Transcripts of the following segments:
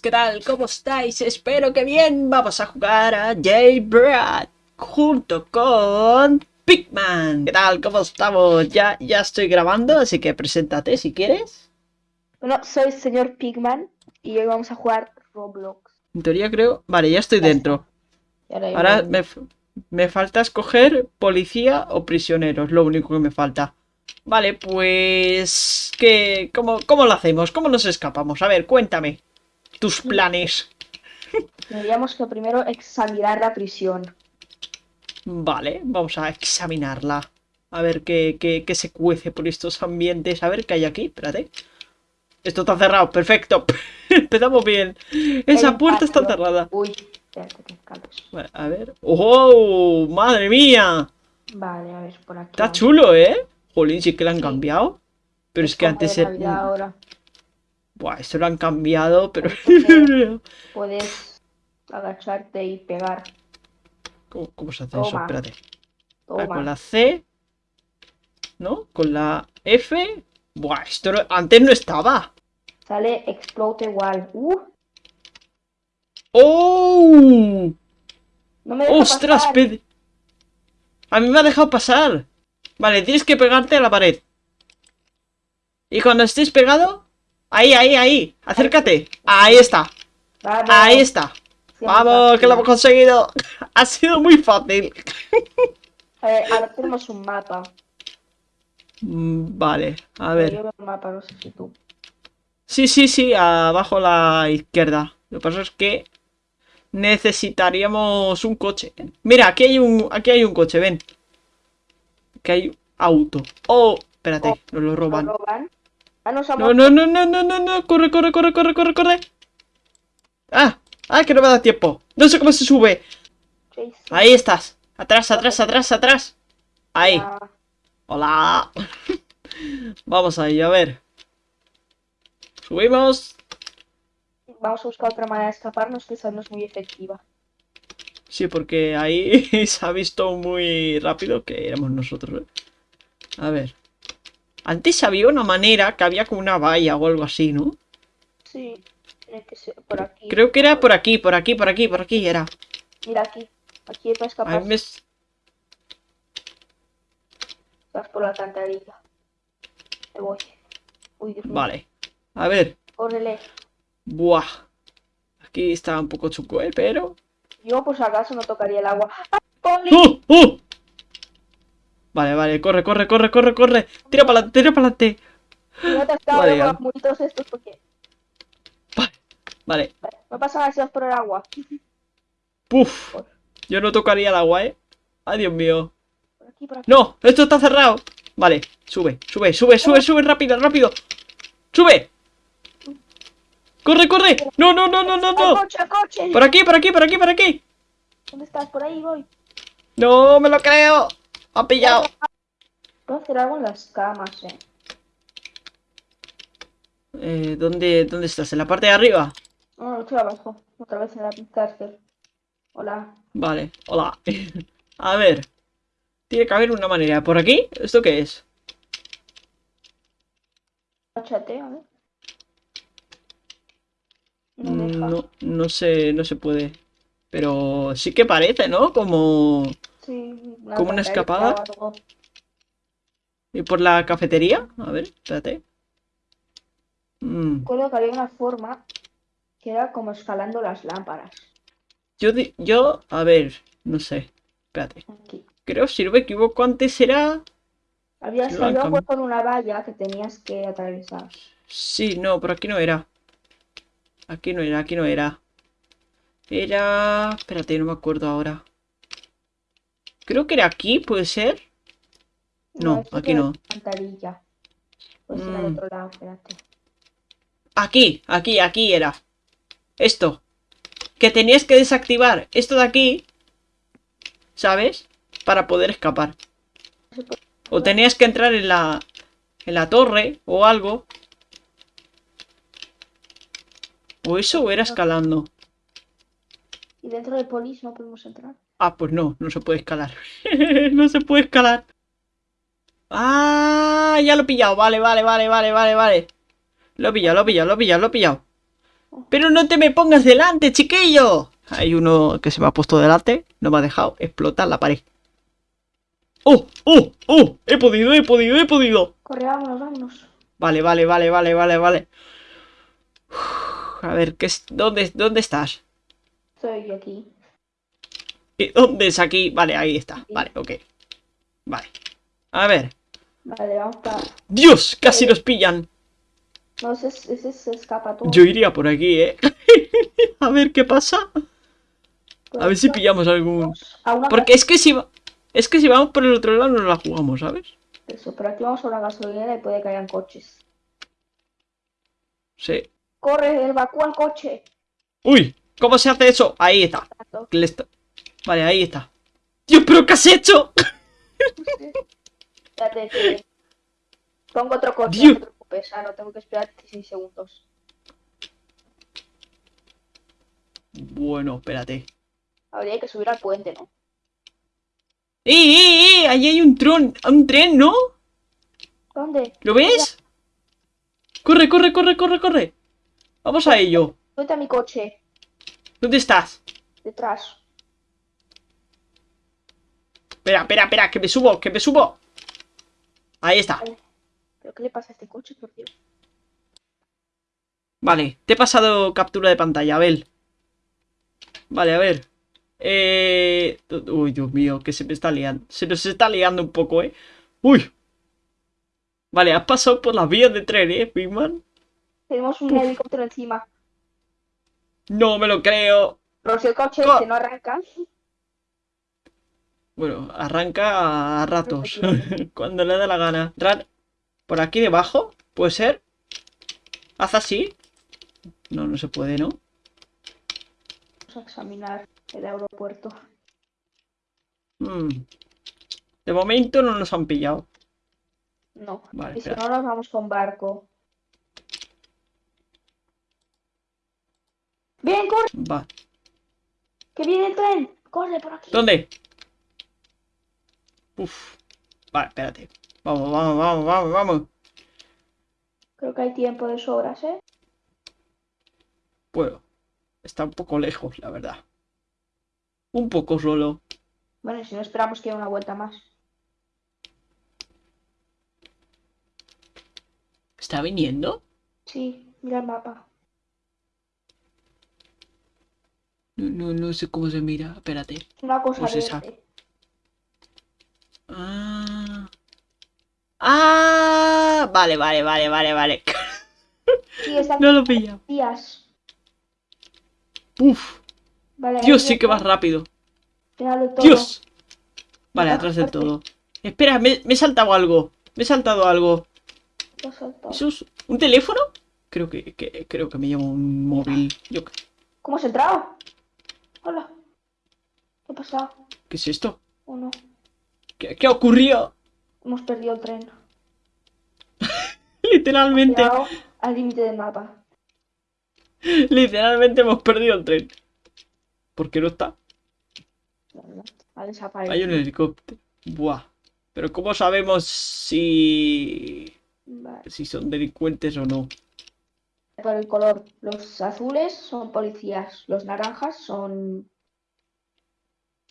¿qué tal? ¿Cómo estáis? Espero que bien. Vamos a jugar a J-Brad junto con Pigman. ¿Qué tal? ¿Cómo estamos? Ya, ya estoy grabando, así que preséntate si quieres. Bueno, soy señor Pigman y hoy vamos a jugar Roblox. En teoría creo... Vale, ya estoy dentro. Ahora me falta escoger policía o prisionero, es lo único que me falta. Vale, pues... ¿qué, cómo, ¿Cómo lo hacemos? ¿Cómo nos escapamos? A ver, cuéntame. Tus planes. Tendríamos que primero examinar la prisión. Vale, vamos a examinarla. A ver qué, qué, qué se cuece por estos ambientes. A ver qué hay aquí. Espérate. Esto está cerrado. Perfecto. Empezamos bien. Esa El puerta está cerrada. Uy, espérate que a ver. ¡Oh! ¡Madre mía! Vale, a ver, por aquí. Está vamos. chulo, ¿eh? Jolín, sí que lo han Sí. cambiado. Pero es, que antes era... Ahora. Buah, esto lo han cambiado, pero... Puedes agacharte y pegar. ¿Cómo, cómo se hace eso? Espérate. Ah, Toma. con la C. ¿No? Con la F. Buah, esto no- antes no estaba. Sale Explode Wall. Uh, ¡Oh! no me ¡Ostras! pasar. pe- A mí me ha dejado pasar. Vale, tienes que pegarte a la pared. Y cuando estés pegado... Ahí, ahí, ahí. Acércate. Ahí está. Vamos, Ahí está. Vamos, que lo hemos conseguido. Ha sido muy fácil. Ver, ahora tenemos un mapa. Mm, Vale, a Yo ver. veo un mapa, no sé si tú. Sí, sí, sí, abajo a la izquierda. Lo que pasa es que necesitaríamos un coche. Mira, aquí hay un, aquí hay un coche, ven. Aquí hay auto. Oh, espérate, Oh, nos lo ¿Lo roban. Ah, No, no, no, no, no, no, no, corre, corre, corre, corre, corre, corre. Ah, ah, que no me da tiempo. No sé cómo se sube. Jason. Ahí estás. Atrás, atrás, atrás, atrás. Ahí. Ah, Hola. Vamos ahí, a ver. Subimos. Vamos a buscar otra manera de escaparnos que esa no es muy efectiva. Sí, porque ahí se ha visto muy rápido que éramos nosotros. ¿eh? A ver. Antes había una manera que había como una valla o algo así, ¿no? Sí, tiene que ser por aquí. Creo que era por aquí, por aquí, por aquí, por aquí era. Mira aquí. Aquí para A escapar. me... Vas por la alcantarilla. Me voy. Uy, Dios mío. Vale. A ver. Córrele. Buah. Aquí está un poco chuco, ¿eh? Pero... Yo, por si acaso, no tocaría el agua. ¡Ah, Poli! ¡Uh! Vale, vale, corre, corre, corre, corre, corre. Tira para adelante, tira para adelante. No te Vale, con los muritos estos porque... Vale. Vale, no pasa nada si vas por el agua. Puf. Yo no tocaría el agua, ¿eh? Ay, Dios mío. Por aquí, por aquí. ¡No! ¡Esto está cerrado! Vale, sube, sube, sube, sube, sube, rápido, rápido. ¡Sube! ¡Corre, corre! ¡No, no, no, no, no, ¡Al no! coche, al coche! ¡Por aquí, por aquí, por aquí, por aquí! ¿Dónde estás? Por ahí voy. ¡No me lo creo! ¡Ha pillado! Puedo hacer algo en las camas, eh. Eh, ¿dónde, ¿Dónde estás? ¿En la parte de arriba? No, estoy abajo. Otra vez en la cárcel. Hola. Vale, hola. A ver. Tiene que haber una manera. ¿Por aquí? ¿Esto qué es? Échate, a ver. No Mm. No, no sé, no se puede. Pero sí que parece, ¿no? Como... Sí, ¿Como una escapada? ¿Y por la cafetería? A ver, espérate. Mm, Recuerdo que había una forma que era como escalando las lámparas. Yo, di- yo, a ver, no sé. Espérate. Aquí. Creo, si no me equivoco, antes era... Había salido con una valla que tenías que atravesar. Sí, no, pero aquí no era. Aquí no era, aquí no era. Era... Espérate, no me acuerdo ahora. Creo que era aquí, ¿puede ser? No, aquí no. Pues era Mm. otro lado, espérate. Aquí, aquí, aquí era. Esto. Que tenías que desactivar esto de aquí. ¿Sabes? Para poder escapar. O tenías que entrar en la... En la torre o algo. O eso o era escalando. Y dentro del polis no podemos entrar. Ah, pues no, no se puede escalar. no se puede escalar. Ah, ya lo he pillado. Vale, vale, vale, vale, vale, vale. Lo he pillado, lo he pillado, lo he pillado, lo he pillado. Pero no te me pongas delante, chiquillo. Hay uno que se me ha puesto delante. No me ha dejado explotar la pared. ¡Oh! ¡Oh! ¡Oh! He podido, he podido, he podido. Corre, vámonos, vámonos. Vale, vale, vale, vale, vale, vale. Uf, a ver, ¿qué es? ¿Dónde, ¿dónde estás? Estoy aquí. ¿Y ¿Dónde es aquí? Vale, ahí está. Vale, ok. Vale. A ver. Vale, vamos para... ¡Dios! Casi nos pillan. No, ese, ese se escapa todo. Yo iría por aquí, ¿eh? a ver qué pasa. A ver si pillamos algún... Porque es que si va... Es que si vamos por el otro lado no la jugamos, ¿sabes? Eso, pero aquí vamos a una gasolinera y puede que hayan coches. Sí. Corre, evacúa el coche. ¡Uy! ¿Cómo se hace eso? Ahí está. Tanto. Vale, ahí está. Dios, pero ¿qué has hecho? Espérate que... Pongo otro coche, Dios. no te preocupes. Ah, no, tengo que esperar 16 segundos. Bueno, espérate. Habría que subir al puente, ¿no? ¡Eh, eh, eh! Ahí hay un tron, un tren, ¿no? ¿Dónde? ¿Lo ves? Corre, corre, corre, corre, corre. Vamos a ello. Vete a mi coche. ¿Dónde estás? Detrás. Espera, espera, espera, que me subo, que me subo. Ahí está. ¿Pero qué le pasa a este coche, por Dios? Vale, te he pasado captura de pantalla, Abel. Vale, a ver. Eh... Uy, Dios mío, que se me está liando. Se nos está liando un poco, ¿eh? Uy. Vale, has pasado por las vías de tren, ¿eh, Bigman? Tenemos un Uf. helicóptero encima. No me lo creo. Pero si el coche Co- este no arranca, Bueno, arranca a ratos. Cuando le da la gana. Ran- ¿Por aquí debajo? ¿Puede ser? ¿Haz así? No, no se puede, ¿no? vamos a examinar el aeropuerto. Hmm. De momento no nos han pillado. No. Vale, y si no, nos vamos con barco. ¡Bien, corre! Va. ¡Que viene el tren! ¡Corre por aquí! ¿Dónde? Uf. Vale, espérate. Vamos, vamos, vamos, vamos, vamos. Creo que hay tiempo de sobras, ¿eh? Bueno, está un poco lejos, la verdad. Un poco solo. Bueno, si no esperamos que haya una vuelta más. ¿Está viniendo? Sí, mira el mapa. No, no, no sé cómo se mira. Espérate. Es una cosa Pues esa. verde. Ah. Ah. Vale, vale, vale, vale, vale. Sí, No lo pilla. días. Uf. Vale, Dios, sí que vas rápido. Dios. Vale, atrás del todo. Espera, me, me he saltado algo. Me he saltado algo. Lo he soltado. ¿Eso es un teléfono? Creo que, que- creo que me llamo un móvil. Yo, ¿Cómo has entrado? Hola. ¿Qué ha pasado? ¿Qué es esto? ¿O no? ¿Qué, qué ocurrió? Hemos perdido el tren. Literalmente, al límite del mapa. literalmente hemos perdido el tren. ¿Por qué no está? Ha Hay desaparecido. un helicóptero. Buah. Pero ¿cómo sabemos si... Vale. si son delincuentes o no? Por el color. Los azules son policías. Los naranjas son.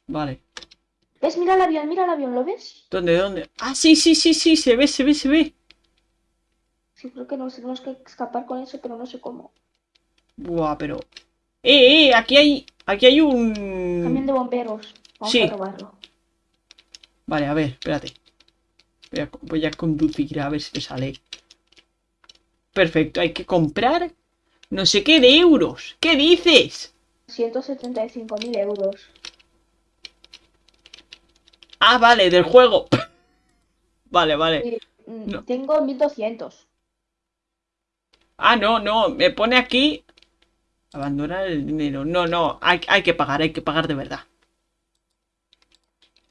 Vale. ¿Ves? Mira el avión, mira el avión, ¿lo ves? ¿Dónde, dónde? Ah, sí, sí, sí, sí, se ve, se ve, se ve. Sí, creo que nos tenemos que escapar con eso, pero no sé cómo. Buah, pero... Eh, eh, aquí hay... Aquí hay un... Camión de bomberos. Vamos Sí. a robarlo. Vale, a ver, espérate. Voy a, voy a conducir a ver si me sale. Perfecto, hay que comprar no sé qué de euros. ¿Qué dices? 175.000 euros. Ah, vale, del juego. Vale, vale. Sí, mm, No. Tengo 1200. Ah, no, no, me pone aquí... Abandonar el dinero. No, no, hay, hay que pagar, hay que pagar de verdad.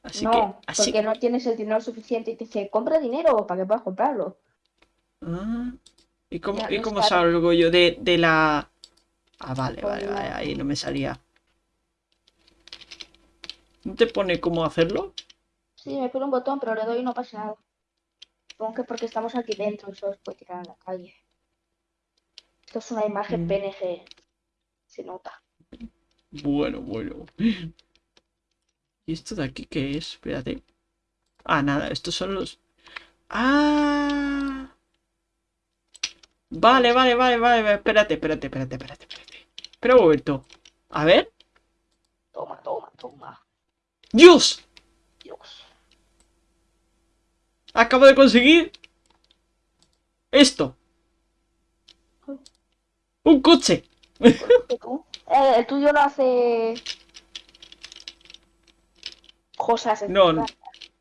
Así no, que... Así... porque no tienes el dinero suficiente y te dice, compra dinero para que puedas comprarlo. Ah, ¿y cómo, Ya, y cómo salgo yo de, de la... Ah, vale, vale, vale, ahí no me salía. ¿No te pone cómo hacerlo? Sí, me pone un botón, pero le doy y no pasa nada. Supongo que porque estamos aquí dentro, eso os puede tirar a la calle. Esto es una imagen Mm. PNG. se nota. Bueno, bueno. ¿Y esto de aquí qué es? Espérate. Ah, nada, estos son los... ¡Ah! Vale, vale, vale, vale, vale, espérate, espérate, espérate, espérate, espérate. Espera un momento. A ver. Toma, toma, toma. ¡Dios! Dios. Acabo de conseguir... Esto. Un coche. Eh, el tuyo no hace cosas No, no. extrañas.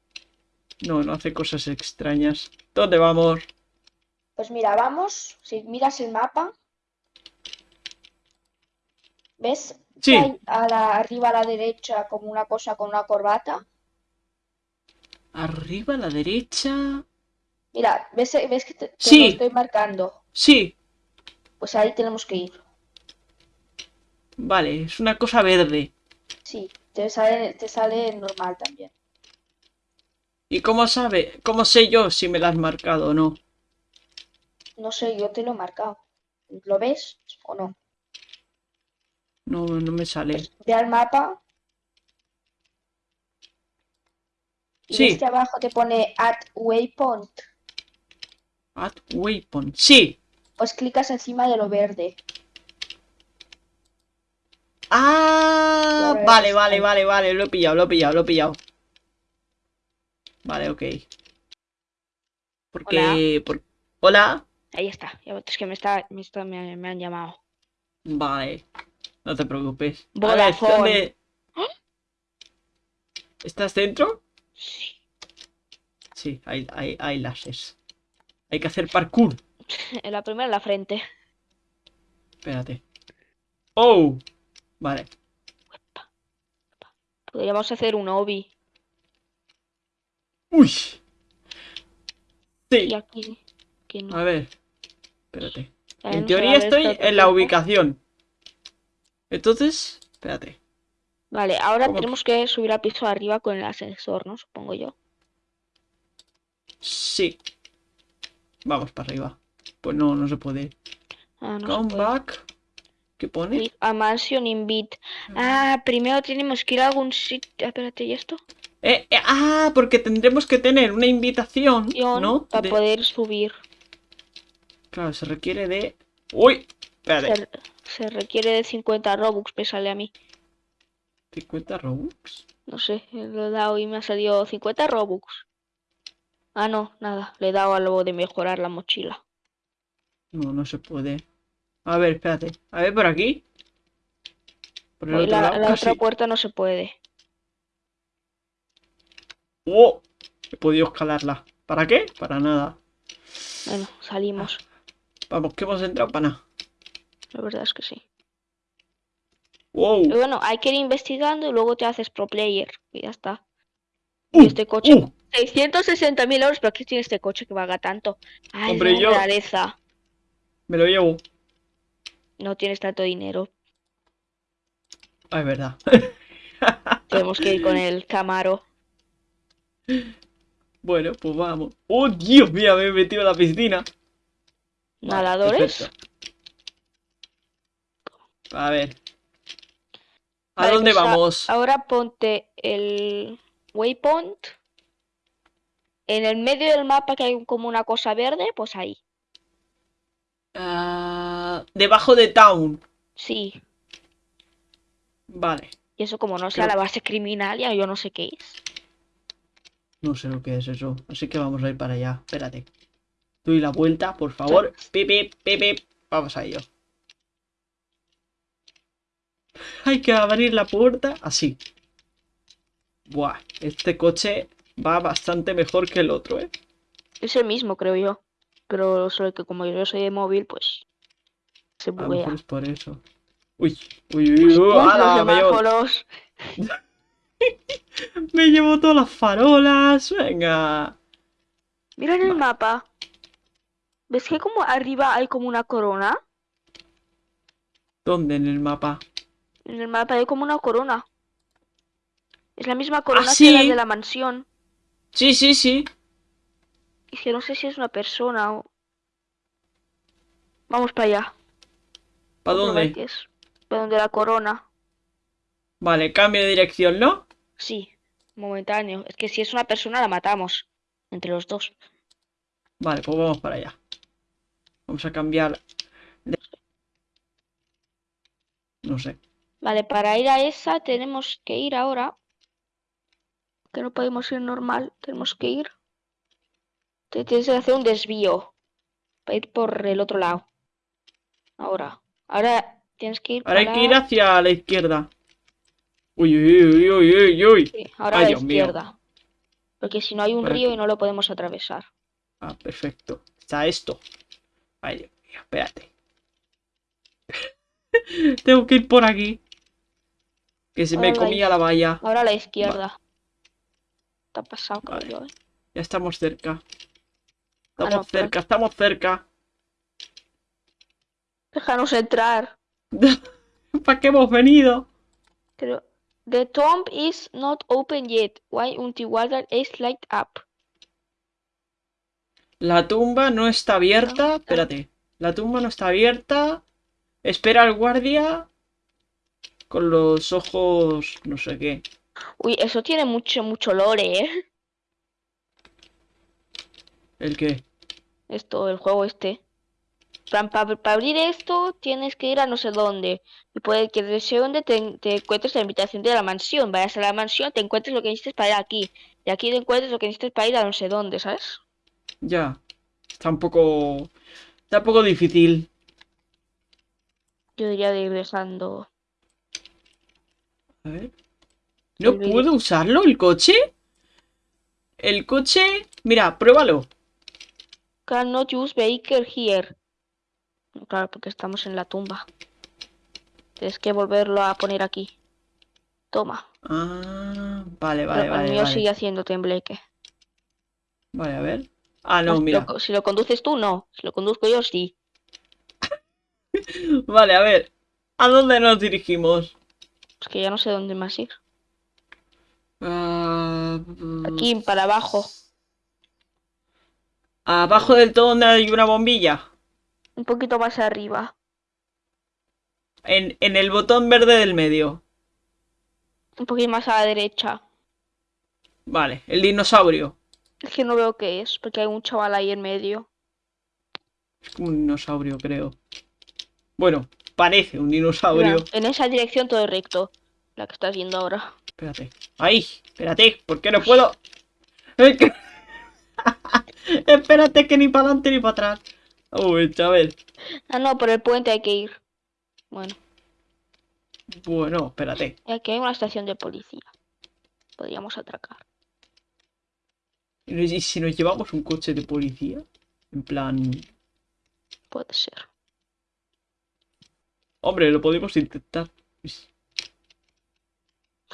No, no hace cosas extrañas. ¿Dónde vamos? Pues mira, vamos, si miras el mapa, ¿ves? Sí. hay a la, arriba a la derecha como una cosa con una corbata. Arriba a la derecha. Mira, ¿ves, ves que te, te Sí. lo estoy marcando? Sí. Pues ahí tenemos que ir. Vale, es una cosa verde. Sí, te sale, te sale normal también. ¿Y cómo sabe? ¿Cómo sé yo si me la has marcado o no? No sé, yo te lo he marcado. ¿Lo ves o no? No, no me sale. Pues ve al mapa. Y Sí. que abajo te pone Add Waypoint. Add waypoint. Sí. Pues clicas encima de lo verde. Ah, vale, vale, vale, vale. Lo he pillado, lo he pillado, lo he pillado. Vale, ok. Porque... por- Hola. Ahí está. Ya ves que me está, me, está- me, me han llamado. Vale. No te preocupes. A ver, Vodafone. ¿dónde- ¿Estás dentro? Sí. Sí, hay, hay, hay láseres. Hay que hacer parkour. En la primera en la frente. Espérate. Oh. Vale. Podríamos hacer un obi. Uy. Sí. Y aquí. aquí no. A ver. Espérate. En teoría estoy esto en la ubicación. Entonces, espérate. Vale, ahora tenemos que subir al piso de arriba con el ascensor, ¿no? Supongo yo. Sí. Vamos para arriba. Pues no, no se puede. Ah, no se Come puede. back. ¿Qué pone? A mansion invite. Ah, primero tenemos que ir a algún sitio. Espérate, ¿y esto? Eh, eh, ah, porque tendremos que tener una invitación, ¿no? Para De- poder subir. Claro, se requiere de... Uy, espérate. Se, se requiere de 50 Robux, me sale a mí. 50 Robux. No sé, lo he dado y me ha salido 50 Robux. Ah, no, nada. Le he dado a lo de mejorar la mochila. No, no se puede. A ver, espérate. A ver, por aquí. Por el otro la, lado, la otra puerta no se puede. ¡Oh! He podido escalarla. ¿Para qué? Para nada. Bueno, salimos. Vamos, que hemos entrado para nada. La verdad es que sí. ¡Wow! Y bueno, hay que ir investigando y luego te haces pro player. Y ya está. ¡Uh! Y este coche. ¡Uh! 660.000 euros, pero ¿qué tiene este coche que valga tanto? Ay, Hombre, yo- rareza. Me lo llevo. No tienes tanto dinero. Ah, es verdad. Tenemos que ir con el Camaro. bueno, pues vamos. ¡Oh, Dios mío! Me he metido en la piscina. ¿Nadadores? A ver. ¿A dónde vamos? Ahora ponte el waypoint. En el medio del mapa que hay como una cosa verde, pues ahí. Ah, debajo de Town. Sí. Vale. Y eso como no sea la base criminal, ya yo no sé qué es. No sé lo que es eso. Así que vamos a ir para allá. Espérate. Doy la vuelta, por favor. Pip, pip, pip, pip. Vamos a ello. Hay que abrir la puerta así. Buah, este coche va bastante mejor que el otro, ¿eh? Es el mismo, creo yo. Pero solo que como yo soy de móvil, pues se buguea. es por eso. Uy, uy, uy, uy, Uy, ala, los me, llevo, me llevo todas las farolas. Venga. Mira en el mapa. ¿Ves que como arriba hay como una corona? ¿Dónde en el mapa? En el mapa hay como una corona. Es la misma corona Ah, que la de la mansión. Sí, sí, sí. Y que no sé si es una persona o... Vamos para allá. ¿Para dónde? es. por donde la corona. Vale, cambio de dirección, ¿no? Sí, momentáneo. Es que si es una persona la matamos. Entre los dos. Vale, pues vamos para allá. Vamos a cambiar. de- No sé. Vale, para ir a esa tenemos que ir ahora. Que no podemos ir normal. Tenemos que ir. Te tienes que hacer un desvío. Para ir por el otro lado. Ahora. Ahora tienes que ir Ahora hay que ir hacia la izquierda. Uy, uy, uy, uy, uy. Sí, ahora Ay, a la mío. izquierda. Porque si no hay un río y no lo podemos atravesar. Ah, perfecto. Está esto. Ay, Dios mío, espérate. Tengo que ir por aquí. Que se me Ahora comía la valla. Ahora a la izquierda. Te ha pasado, Vale. ¿eh? Ya estamos cerca. Ah, Estamos no, pero- cerca, estamos cerca. Déjanos entrar. ¿Para qué hemos venido? Pero the tomb is not open yet. Why until water is light up? La tumba no está abierta. Espérate. La tumba no está abierta. Espera al guardia. Con los ojos. No sé qué. Uy, eso tiene mucho, mucho lore, ¿eh? ¿El qué? Esto, el juego este. Para abrir esto tienes que ir a no sé dónde. Y puede que de ese donde te, te encuentres la invitación de la mansión. Vayas a la mansión, te encuentres lo que necesites para ir aquí. Y aquí te encuentres lo que necesites para ir a no sé dónde, ¿sabes? Ya. Está un poco. Está un poco difícil. Yo diría de ir dejando. A ver. ¿No puedo usarlo el coche? El coche. Mira, pruébalo. Cannot use vehicle here. Claro, porque estamos en la tumba. Tienes que volverlo a poner aquí. Toma. Ah, vale, vale, Pero el vale. mío Vale, sigue haciendo tembleque. Vale, a ver. Ah, no, lo mira. si lo conduces tú, no. Si lo conduzco yo, sí. Vale, a ver. ¿A dónde nos dirigimos? Es que ya no sé dónde más ir. Ah, Aquí, para abajo. Abajo del todo donde hay una bombilla. Un poquito más arriba. En, en el botón verde del medio. Un poquito más a la derecha. Vale, el dinosaurio. Es que no veo qué es, porque hay un chaval ahí en medio. Es como un dinosaurio, creo. Bueno, parece un dinosaurio. Mira, en esa dirección todo recto. La que estás viendo ahora. Espérate. ¡Ay! Espérate, ¿por qué no puedo? Espérate que ni para adelante ni para atrás. Uy, chaval. Ah, no, por el puente hay que ir. Bueno, Bueno, espérate. aquí hay una estación de policía. Podríamos atracar. ¿Y si nos llevamos un coche de policía? En plan... Puede ser. Hombre, lo podemos intentar. Es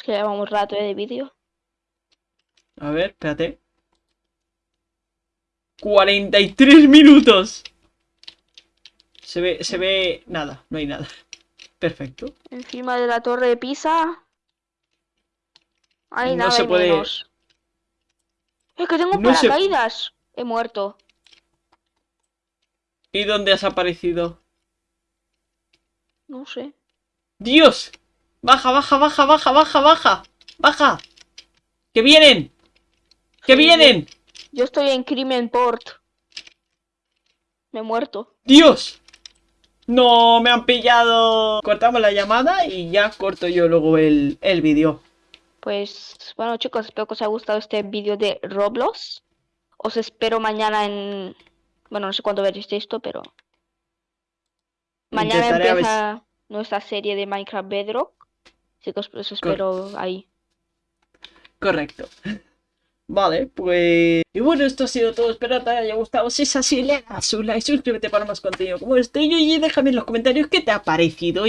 que llevamos rato eh, de vídeo. A ver, espérate. 43 minutos. Se ve, se ve nada, no hay nada. Perfecto. Encima de la torre de Pisa. Hay No nada se puede- menos. Es que tengo No se- paracaídas. He muerto. ¿Y dónde has aparecido? No sé. ¡Dios! Baja, baja, baja, baja, baja, baja. Baja. ¡Que vienen! ¡Que Sí, vienen! Yo estoy en Crimen Port. Me he muerto. ¡Dios! No, me han pillado. Cortamos la llamada y ya corto yo luego el, el vídeo. Pues bueno chicos, espero que os haya gustado este vídeo de Roblox. Os espero mañana en... Bueno, no sé cuándo veréis esto, pero... Mañana Intentaré empieza nuestra serie de Minecraft Bedrock. Así que os, os espero ahí. Correcto. Vale, pues... Y bueno, esto ha sido todo. Espero que te haya gustado. Si es así, le das un like, suscríbete para más contenido como este y déjame en los comentarios qué te ha parecido.